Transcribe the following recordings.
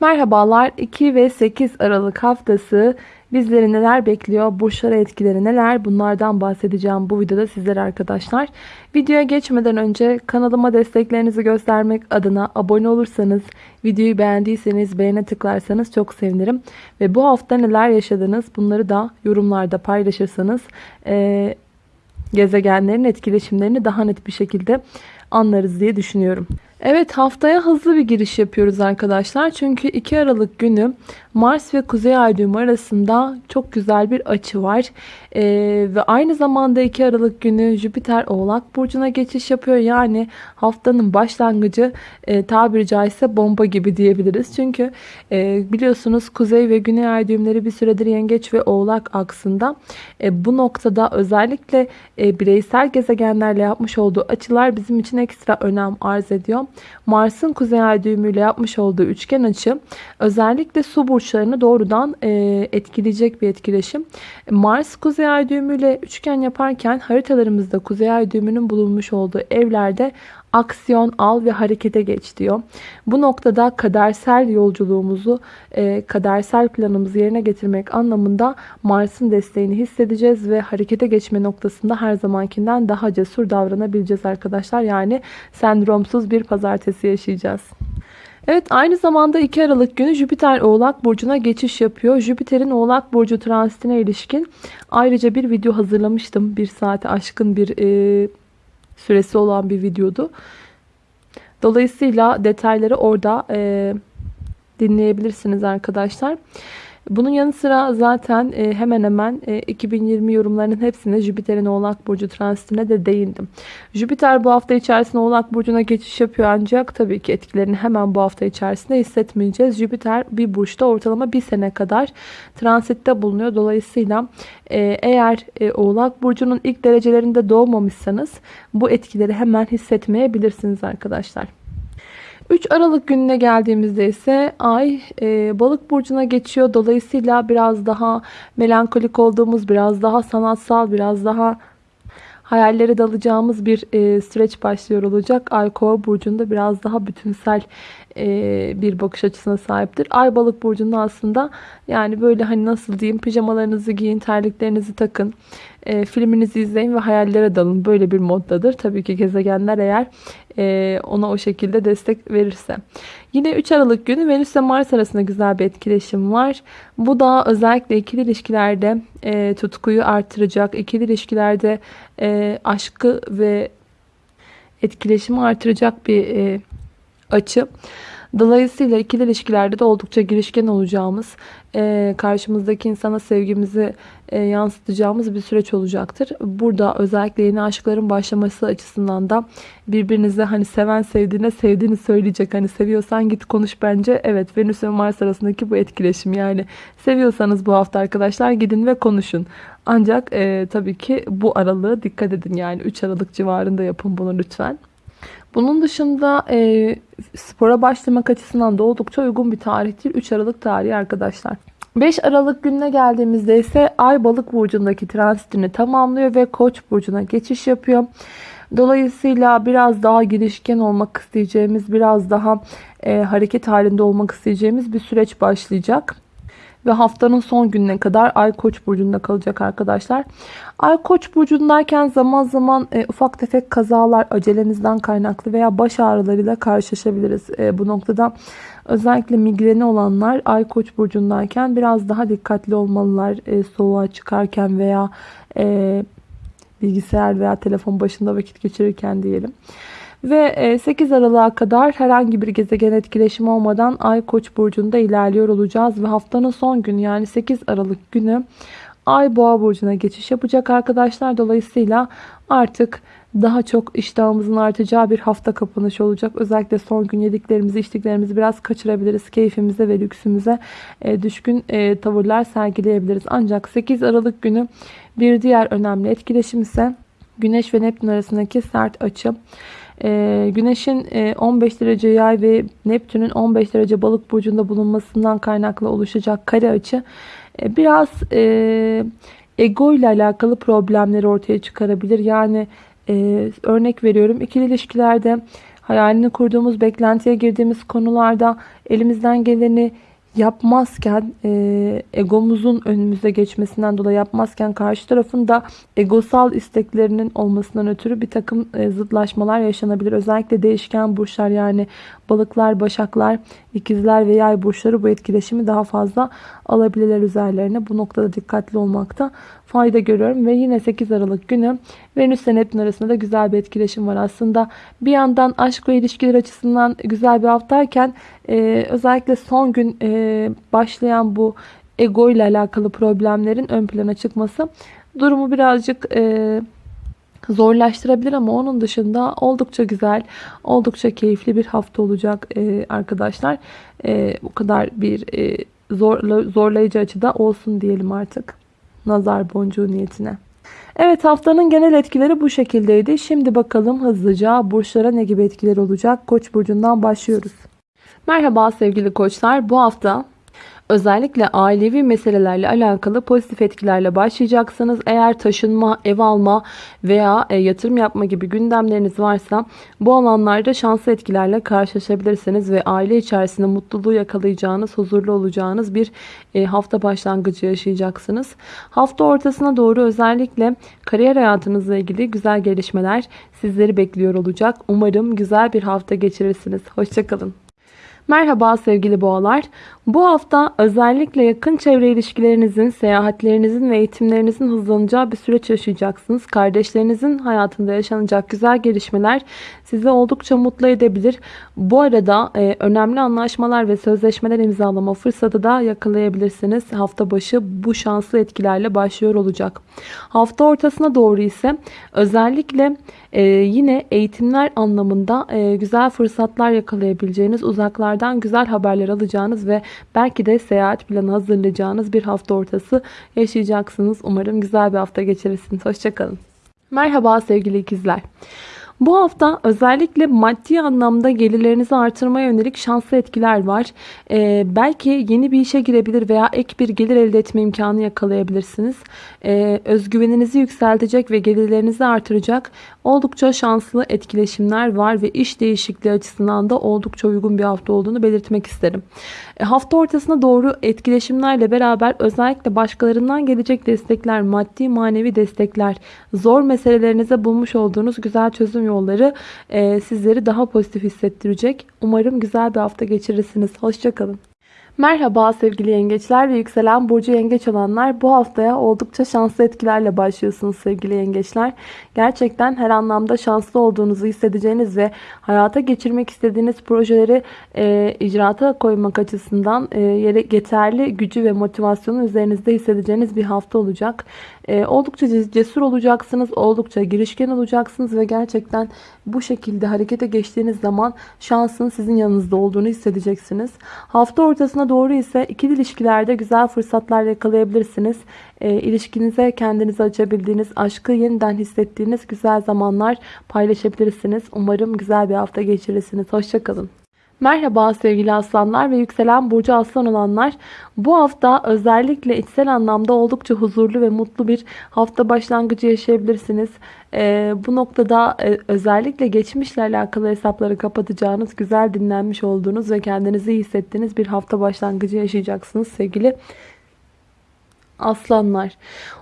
Merhabalar 2 ve 8 Aralık haftası bizleri neler bekliyor? Burçlara etkileri neler? Bunlardan bahsedeceğim bu videoda sizlere arkadaşlar. Videoya geçmeden önce kanalıma desteklerinizi göstermek adına abone olursanız, videoyu beğendiyseniz beğene tıklarsanız çok sevinirim. Ve bu hafta neler yaşadınız bunları da yorumlarda paylaşırsanız e, gezegenlerin etkileşimlerini daha net bir şekilde anlarız diye düşünüyorum. Evet haftaya hızlı bir giriş yapıyoruz arkadaşlar. Çünkü 2 Aralık günü Mars ve Kuzey Ay düğümü arasında çok güzel bir açı var. Ee, ve aynı zamanda 2 Aralık günü Jüpiter Oğlak Burcu'na geçiş yapıyor. Yani haftanın başlangıcı e, tabiri caizse bomba gibi diyebiliriz. Çünkü e, biliyorsunuz Kuzey ve Güney Ay düğümleri bir süredir Yengeç ve Oğlak aksında. E, bu noktada özellikle e, bireysel gezegenlerle yapmış olduğu açılar bizim için ekstra önem arz ediyor. Mars'ın Kuzey Ay düğümüyle yapmış olduğu üçgen açı özellikle su burçlarını doğrudan e, etkileyecek bir etkileşim. Mars Kuzey Ay düğümüyle üçgen yaparken haritalarımızda Kuzey Ay düğümünün bulunmuş olduğu evlerde aksiyon al ve harekete geç diyor. Bu noktada kadersel yolculuğumuzu, e, kadersel planımızı yerine getirmek anlamında Mars'ın desteğini hissedeceğiz ve harekete geçme noktasında her zamankinden daha cesur davranabileceğiz arkadaşlar. Yani sendromsuz bir pazartesi yaşayacağız. Evet aynı zamanda 2 Aralık günü Jüpiter Oğlak Burcu'na geçiş yapıyor. Jüpiter'in Oğlak Burcu transitine ilişkin ayrıca bir video hazırlamıştım. Bir saate aşkın bir e, süresi olan bir videodu. Dolayısıyla detayları orada e, dinleyebilirsiniz arkadaşlar. Bunun yanı sıra zaten e, hemen hemen e, 2020 yorumlarının hepsine Jüpiter'in Oğlak Burcu transitine de değindim. Jüpiter bu hafta içerisinde Oğlak Burcu'na geçiş yapıyor ancak tabii ki etkilerini hemen bu hafta içerisinde hissetmeyeceğiz. Jüpiter bir burçta ortalama bir sene kadar transitte bulunuyor. Dolayısıyla e, eğer e, Oğlak Burcu'nun ilk derecelerinde doğmamışsanız bu etkileri hemen hissetmeyebilirsiniz arkadaşlar. 3 Aralık gününe geldiğimizde ise ay e, balık burcuna geçiyor. Dolayısıyla biraz daha melankolik olduğumuz, biraz daha sanatsal, biraz daha hayallere dalacağımız bir e, süreç başlıyor olacak. Ay kova burcunda biraz daha bütünsel e, bir bakış açısına sahiptir. Ay balık burcunda aslında yani böyle hani nasıl diyeyim pijamalarınızı giyin, terliklerinizi takın, e, filminizi izleyin ve hayallere dalın. Böyle bir moddadır. Tabii ki gezegenler eğer e, ona o şekilde destek verirse. Yine 3 Aralık günü Venüs ve Mars arasında güzel bir etkileşim var. Bu da özellikle ikili ilişkilerde e, tutkuyu artıracak, ikili ilişkilerde e, aşkı ve etkileşimi artıracak bir e, açı. Dolayısıyla ikili ilişkilerde de oldukça girişken olacağımız, e, karşımızdaki insana sevgimizi e, yansıtacağımız bir süreç olacaktır. Burada özellikle yeni aşkların başlaması açısından da birbirinize hani seven sevdiğine sevdiğini söyleyecek. Hani seviyorsan git konuş bence. Evet Venüs ve Mars arasındaki bu etkileşim yani seviyorsanız bu hafta arkadaşlar gidin ve konuşun. Ancak e, tabii ki bu aralığı dikkat edin yani 3 Aralık civarında yapın bunu lütfen. Bunun dışında e, spora başlamak açısından da oldukça uygun bir tarihtir. 3 Aralık tarihi arkadaşlar. 5 Aralık gününe geldiğimizde ise Ay Balık burcundaki transitini tamamlıyor ve Koç burcuna geçiş yapıyor. Dolayısıyla biraz daha girişken olmak isteyeceğimiz, biraz daha e, hareket halinde olmak isteyeceğimiz bir süreç başlayacak ve haftanın son gününe kadar Ay Koç burcunda kalacak arkadaşlar. Ay Koç burcundayken zaman zaman e, ufak tefek kazalar acelemizden kaynaklı veya baş ağrılarıyla karşılaşabiliriz. E, bu noktada özellikle migreni olanlar Ay Koç burcundayken biraz daha dikkatli olmalılar. E, soğuğa çıkarken veya e, bilgisayar veya telefon başında vakit geçirirken diyelim. Ve 8 e, Aralık'a kadar herhangi bir gezegen etkileşimi olmadan Ay Koç burcunda ilerliyor olacağız ve haftanın son günü yani 8 Aralık günü Ay Boğa burcuna geçiş yapacak arkadaşlar. Dolayısıyla artık daha çok iştahımızın artacağı bir hafta kapanışı olacak. Özellikle son gün yediklerimizi, içtiklerimizi biraz kaçırabiliriz. Keyfimize ve lüksümüze e, düşkün e, tavırlar sergileyebiliriz. Ancak 8 Aralık günü bir diğer önemli etkileşim ise Güneş ve Neptün arasındaki sert açı. Ee, güneşin 15 e, derece yay ve Neptün'ün 15 derece balık burcunda bulunmasından kaynaklı oluşacak kare açı e, biraz e, ego ile alakalı problemleri ortaya çıkarabilir. Yani örnek veriyorum ikili ilişkilerde hayalini kurduğumuz, beklentiye girdiğimiz konularda elimizden geleni yapmazken e, egomuzun önümüze geçmesinden dolayı yapmazken karşı tarafın da egosal isteklerinin olmasından ötürü bir takım e, zıtlaşmalar yaşanabilir. Özellikle değişken burçlar yani balıklar, başaklar, ikizler ve yay burçları bu etkileşimi daha fazla alabilirler üzerlerine. Bu noktada dikkatli olmakta fayda görüyorum. Ve yine 8 Aralık günü Venüs ile Neptün arasında da güzel bir etkileşim var. Aslında bir yandan aşk ve ilişkiler açısından güzel bir haftayken e, özellikle son gün e, başlayan bu ego ile alakalı problemlerin ön plana çıkması durumu birazcık e, zorlaştırabilir ama onun dışında oldukça güzel, oldukça keyifli bir hafta olacak e, arkadaşlar. E, bu kadar bir e, zorla, zorlayıcı açıda olsun diyelim artık. Nazar boncuğu niyetine. Evet haftanın genel etkileri bu şekildeydi. Şimdi bakalım hızlıca burçlara ne gibi etkiler olacak? Koç burcundan başlıyoruz. Merhaba sevgili koçlar. Bu hafta Özellikle ailevi meselelerle alakalı pozitif etkilerle başlayacaksınız. Eğer taşınma, ev alma veya e, yatırım yapma gibi gündemleriniz varsa bu alanlarda şanslı etkilerle karşılaşabilirsiniz ve aile içerisinde mutluluğu yakalayacağınız, huzurlu olacağınız bir e, hafta başlangıcı yaşayacaksınız. Hafta ortasına doğru özellikle kariyer hayatınızla ilgili güzel gelişmeler sizleri bekliyor olacak. Umarım güzel bir hafta geçirirsiniz. Hoşçakalın. Merhaba sevgili boğalar. Bu hafta özellikle yakın çevre ilişkilerinizin, seyahatlerinizin ve eğitimlerinizin hızlanacağı bir süreç yaşayacaksınız. Kardeşlerinizin hayatında yaşanacak güzel gelişmeler sizi oldukça mutlu edebilir. Bu arada e, önemli anlaşmalar ve sözleşmeler imzalama fırsatı da yakalayabilirsiniz. Hafta başı bu şanslı etkilerle başlıyor olacak. Hafta ortasına doğru ise özellikle e, yine eğitimler anlamında e, güzel fırsatlar yakalayabileceğiniz, uzaklardan güzel haberler alacağınız ve belki de seyahat planı hazırlayacağınız bir hafta ortası yaşayacaksınız. Umarım güzel bir hafta geçirirsiniz. Hoşçakalın. Merhaba sevgili ikizler. Bu hafta özellikle maddi anlamda gelirlerinizi artırmaya yönelik şanslı etkiler var. Ee, belki yeni bir işe girebilir veya ek bir gelir elde etme imkanı yakalayabilirsiniz. Ee, özgüveninizi yükseltecek ve gelirlerinizi artıracak oldukça şanslı etkileşimler var ve iş değişikliği açısından da oldukça uygun bir hafta olduğunu belirtmek isterim. E, hafta ortasına doğru etkileşimlerle beraber özellikle başkalarından gelecek destekler, maddi manevi destekler, zor meselelerinize bulmuş olduğunuz güzel çözüm yolları e, sizleri daha pozitif hissettirecek. Umarım güzel bir hafta geçirirsiniz. Hoşçakalın. Merhaba sevgili yengeçler ve yükselen burcu yengeç olanlar. Bu haftaya oldukça şanslı etkilerle başlıyorsunuz sevgili yengeçler. Gerçekten her anlamda şanslı olduğunuzu hissedeceğiniz ve hayata geçirmek istediğiniz projeleri e, icraata koymak açısından e, yeterli gücü ve motivasyonu üzerinizde hissedeceğiniz bir hafta olacak. E, oldukça cesur olacaksınız, oldukça girişken olacaksınız ve gerçekten bu şekilde harekete geçtiğiniz zaman şansın sizin yanınızda olduğunu hissedeceksiniz. Hafta ortasına doğru ise ikili ilişkilerde güzel fırsatlar yakalayabilirsiniz. E, ilişkinize kendinizi açabildiğiniz, aşkı yeniden hissettiğiniz güzel zamanlar paylaşabilirsiniz. Umarım güzel bir hafta geçirirsiniz. Hoşçakalın. Merhaba sevgili aslanlar ve yükselen burcu aslan olanlar. Bu hafta özellikle içsel anlamda oldukça huzurlu ve mutlu bir hafta başlangıcı yaşayabilirsiniz. Ee, bu noktada e, özellikle geçmişle alakalı hesapları kapatacağınız, güzel dinlenmiş olduğunuz ve kendinizi iyi hissettiğiniz bir hafta başlangıcı yaşayacaksınız sevgili aslanlar.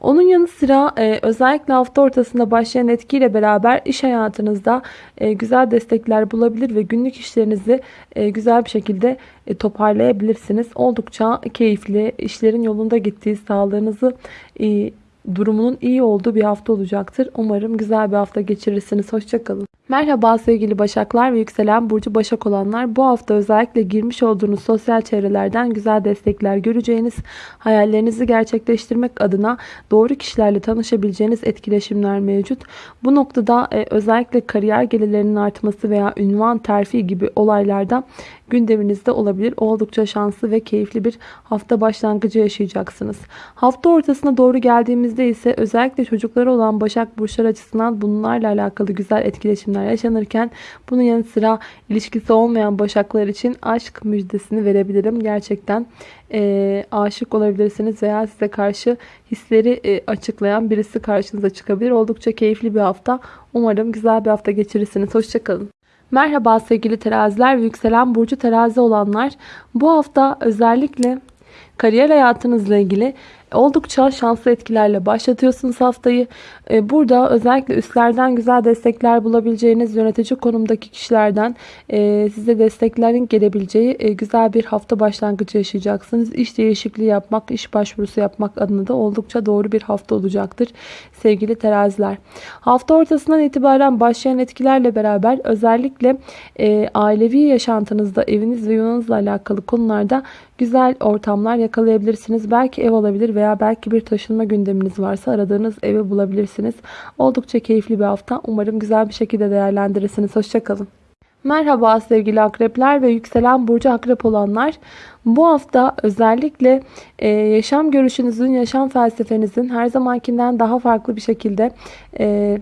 Onun yanı sıra e, özellikle hafta ortasında başlayan etkiyle beraber iş hayatınızda e, güzel destekler bulabilir ve günlük işlerinizi e, güzel bir şekilde e, toparlayabilirsiniz. Oldukça keyifli, işlerin yolunda gittiği, sağlığınızı e, durumunun iyi olduğu bir hafta olacaktır. Umarım güzel bir hafta geçirirsiniz. Hoşçakalın. Merhaba sevgili Başaklar ve yükselen burcu Başak olanlar. Bu hafta özellikle girmiş olduğunuz sosyal çevrelerden güzel destekler göreceğiniz, hayallerinizi gerçekleştirmek adına doğru kişilerle tanışabileceğiniz etkileşimler mevcut. Bu noktada e, özellikle kariyer gelirlerinin artması veya ünvan terfi gibi olaylarda gündeminizde olabilir. Oldukça şanslı ve keyifli bir hafta başlangıcı yaşayacaksınız. Hafta ortasına doğru geldiğimizde ise özellikle çocukları olan Başak Burçlar açısından bunlarla alakalı güzel etkileşimler yaşanırken bunun yanı sıra ilişkisi olmayan Başaklar için aşk müjdesini verebilirim. Gerçekten e, aşık olabilirsiniz veya size karşı hisleri e, açıklayan birisi karşınıza çıkabilir. Oldukça keyifli bir hafta. Umarım güzel bir hafta geçirirsiniz. Hoşçakalın. Merhaba sevgili teraziler ve yükselen burcu terazi olanlar. Bu hafta özellikle kariyer hayatınızla ilgili oldukça şanslı etkilerle başlatıyorsunuz haftayı. Ee, burada özellikle üstlerden güzel destekler bulabileceğiniz yönetici konumdaki kişilerden e, size desteklerin gelebileceği e, güzel bir hafta başlangıcı yaşayacaksınız. İş değişikliği yapmak, iş başvurusu yapmak adına da oldukça doğru bir hafta olacaktır sevgili teraziler. Hafta ortasından itibaren başlayan etkilerle beraber özellikle e, ailevi yaşantınızda eviniz ve yuvanızla alakalı konularda güzel ortamlar yakalayabilirsiniz. Belki ev olabilir veya belki bir taşınma gündeminiz varsa aradığınız evi bulabilirsiniz. Oldukça keyifli bir hafta. Umarım güzel bir şekilde değerlendirirsiniz. Hoşçakalın. Merhaba sevgili akrepler ve yükselen burcu akrep olanlar. Bu hafta özellikle e, yaşam görüşünüzün, yaşam felsefenizin her zamankinden daha farklı bir şekilde e,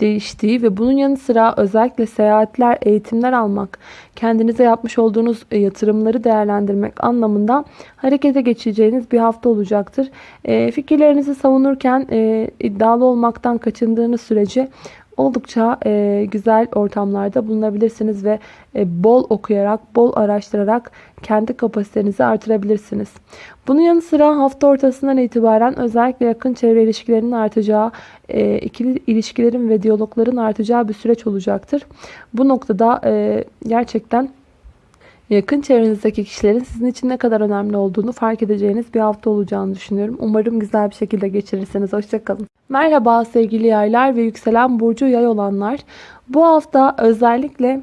değiştiği ve bunun yanı sıra özellikle seyahatler, eğitimler almak, kendinize yapmış olduğunuz e, yatırımları değerlendirmek anlamında harekete geçeceğiniz bir hafta olacaktır. E, fikirlerinizi savunurken e, iddialı olmaktan kaçındığınız sürece oldukça e, güzel ortamlarda bulunabilirsiniz ve e, bol okuyarak, bol araştırarak kendi kapasitenizi artırabilirsiniz. Bunun yanı sıra hafta ortasından itibaren özellikle yakın çevre ilişkilerinin artacağı, e, ikili ilişkilerin ve diyalogların artacağı bir süreç olacaktır. Bu noktada e, gerçekten yakın çevrenizdeki kişilerin sizin için ne kadar önemli olduğunu fark edeceğiniz bir hafta olacağını düşünüyorum. Umarım güzel bir şekilde geçirirsiniz. Hoşçakalın. Merhaba sevgili yaylar ve yükselen burcu yay olanlar. Bu hafta özellikle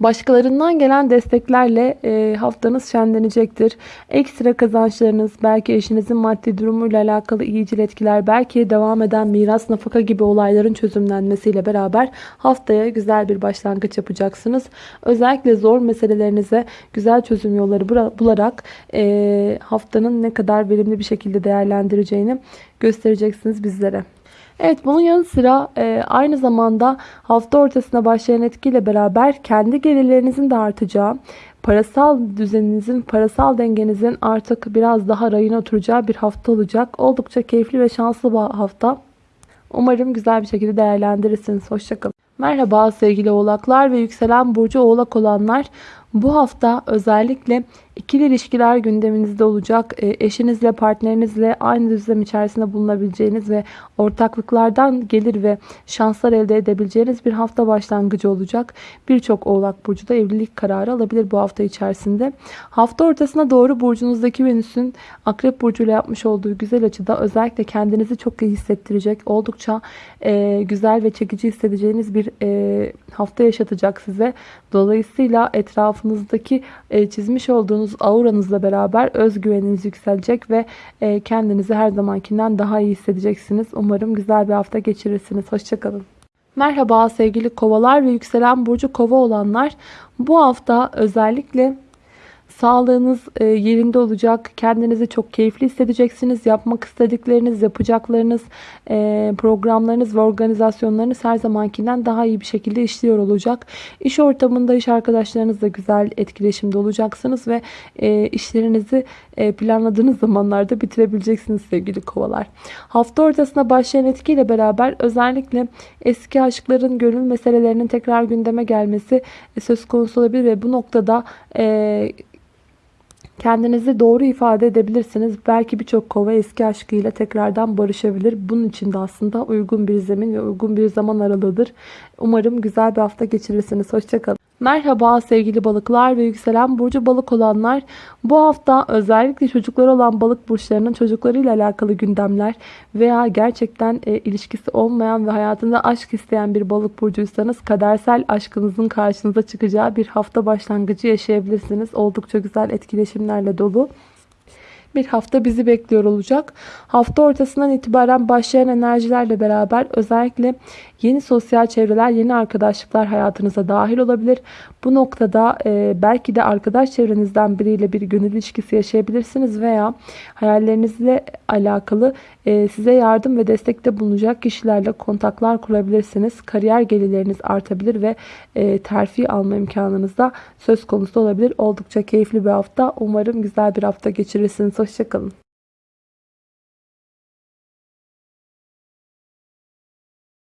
Başkalarından gelen desteklerle e, haftanız şenlenecektir. Ekstra kazançlarınız, belki eşinizin maddi durumuyla alakalı iyicil etkiler, belki devam eden miras, nafaka gibi olayların çözümlenmesiyle beraber haftaya güzel bir başlangıç yapacaksınız. Özellikle zor meselelerinize güzel çözüm yolları bularak e, haftanın ne kadar verimli bir şekilde değerlendireceğini göstereceksiniz bizlere. Evet bunun yanı sıra e, aynı zamanda hafta ortasına başlayan etkiyle beraber kendi gelirlerinizin de artacağı, parasal düzeninizin, parasal dengenizin artık biraz daha rayına oturacağı bir hafta olacak. Oldukça keyifli ve şanslı bir hafta. Umarım güzel bir şekilde değerlendirirsiniz. Hoşçakalın. Merhaba sevgili oğlaklar ve yükselen burcu oğlak olanlar. Bu hafta özellikle ikili ilişkiler gündeminizde olacak. E, eşinizle, partnerinizle aynı düzlem içerisinde bulunabileceğiniz ve ortaklıklardan gelir ve şanslar elde edebileceğiniz bir hafta başlangıcı olacak. Birçok oğlak burcu da evlilik kararı alabilir bu hafta içerisinde. Hafta ortasına doğru burcunuzdaki Venüs'ün akrep burcuyla yapmış olduğu güzel açıda özellikle kendinizi çok iyi hissettirecek, oldukça e, güzel ve çekici hissedeceğiniz bir e, hafta yaşatacak size. Dolayısıyla etrafınızdaki e, çizmiş olduğunuz auranızla beraber özgüveniniz yükselecek ve e, kendinizi her zamankinden daha iyi hissedeceksiniz. Umarım güzel bir hafta geçirirsiniz. Hoşçakalın. Merhaba sevgili kovalar ve yükselen burcu kova olanlar. Bu hafta özellikle Sağlığınız e, yerinde olacak. Kendinizi çok keyifli hissedeceksiniz. Yapmak istedikleriniz, yapacaklarınız, e, programlarınız ve organizasyonlarınız her zamankinden daha iyi bir şekilde işliyor olacak. İş ortamında iş arkadaşlarınızla güzel etkileşimde olacaksınız ve e, işlerinizi planladığınız zamanlarda bitirebileceksiniz sevgili kovalar. Hafta ortasına başlayan etkiyle beraber özellikle eski aşkların gönül meselelerinin tekrar gündeme gelmesi söz konusu olabilir ve bu noktada Kendinizi doğru ifade edebilirsiniz. Belki birçok kova eski aşkıyla tekrardan barışabilir. Bunun için de aslında uygun bir zemin ve uygun bir zaman aralığıdır. Umarım güzel bir hafta geçirirsiniz. Hoşçakalın. Merhaba sevgili balıklar ve yükselen burcu balık olanlar. Bu hafta özellikle çocuklar olan balık burçlarının çocuklarıyla alakalı gündemler veya gerçekten e, ilişkisi olmayan ve hayatında aşk isteyen bir balık burcuysanız kadersel aşkınızın karşınıza çıkacağı bir hafta başlangıcı yaşayabilirsiniz. Oldukça güzel etkileşimlerle dolu bir hafta bizi bekliyor olacak. Hafta ortasından itibaren başlayan enerjilerle beraber özellikle yeni sosyal çevreler, yeni arkadaşlıklar hayatınıza dahil olabilir. Bu noktada e, belki de arkadaş çevrenizden biriyle bir gönül ilişkisi yaşayabilirsiniz veya hayallerinizle alakalı e, size yardım ve destekte bulunacak kişilerle kontaklar kurabilirsiniz. Kariyer gelirleriniz artabilir ve e, terfi alma imkanınız da söz konusu olabilir. Oldukça keyifli bir hafta. Umarım güzel bir hafta geçirirsiniz. Hoşçakalın.